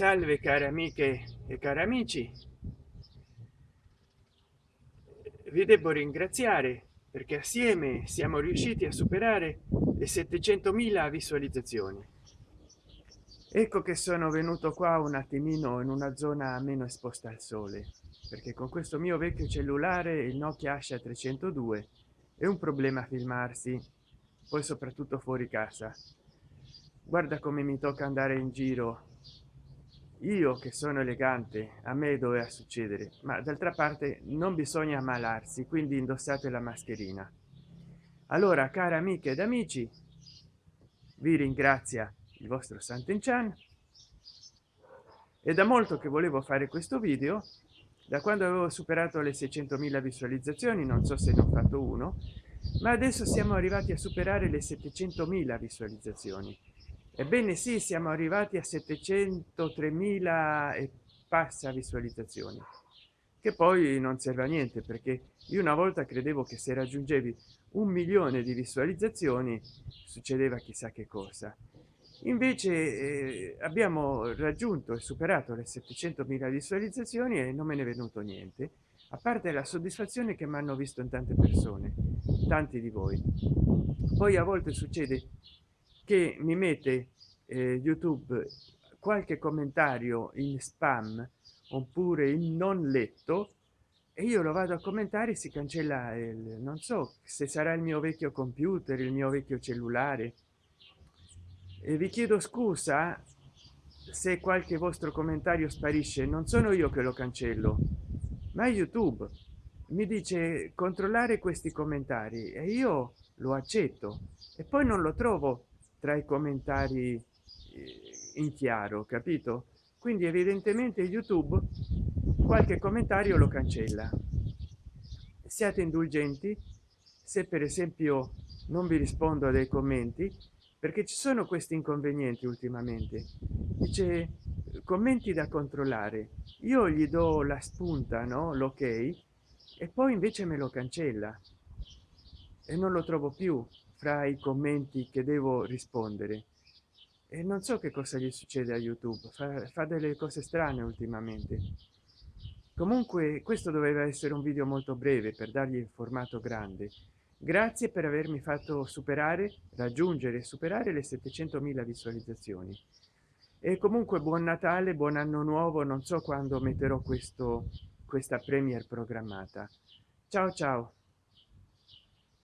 salve cari amiche e cari amici. Vi devo ringraziare perché assieme siamo riusciti a superare le 700.000 visualizzazioni. Ecco che sono venuto qua un attimino in una zona meno esposta al sole perché con questo mio vecchio cellulare il nokia asha 302 è un problema filmarsi poi soprattutto fuori casa. Guarda come mi tocca andare in giro io che sono elegante a me doveva succedere ma d'altra parte non bisogna ammalarsi quindi indossate la mascherina. Allora cari amiche ed amici vi ringrazia il vostro Sant'Enchan. È da molto che volevo fare questo video. Da quando avevo superato le 600.000 visualizzazioni non so se ne ho fatto uno ma adesso siamo arrivati a superare le 700.000 visualizzazioni ebbene sì siamo arrivati a 703.000 e passa visualizzazioni che poi non serve a niente perché io una volta credevo che se raggiungevi un milione di visualizzazioni succedeva chissà che cosa. Invece eh, abbiamo raggiunto e superato le 700.000 visualizzazioni e non me ne è venuto niente a parte la soddisfazione che mi hanno visto in tante persone tanti di voi. Poi a volte succede che mi mette eh, youtube qualche commentario in spam oppure in non letto e io lo vado a commentare si cancella il non so se sarà il mio vecchio computer il mio vecchio cellulare. E vi chiedo scusa se qualche vostro commentario sparisce non sono io che lo cancello ma youtube. Mi dice controllare questi commentari e io lo accetto e poi non lo trovo tra i commentari eh, in chiaro capito? Quindi evidentemente youtube qualche commentario lo cancella. Siate indulgenti. Se per esempio non vi rispondo dei commenti perché ci sono questi inconvenienti ultimamente. Dice commenti da controllare. Io gli do la spunta no? L'ok e poi invece me lo cancella. E non lo trovo più fra i commenti che devo rispondere. E non so che cosa gli succede a youtube fa, fa delle cose strane ultimamente. Comunque questo doveva essere un video molto breve per dargli il formato grande. Grazie per avermi fatto superare raggiungere superare le 700.000 visualizzazioni. E comunque buon natale buon anno nuovo non so quando metterò questo questa premier programmata. Ciao ciao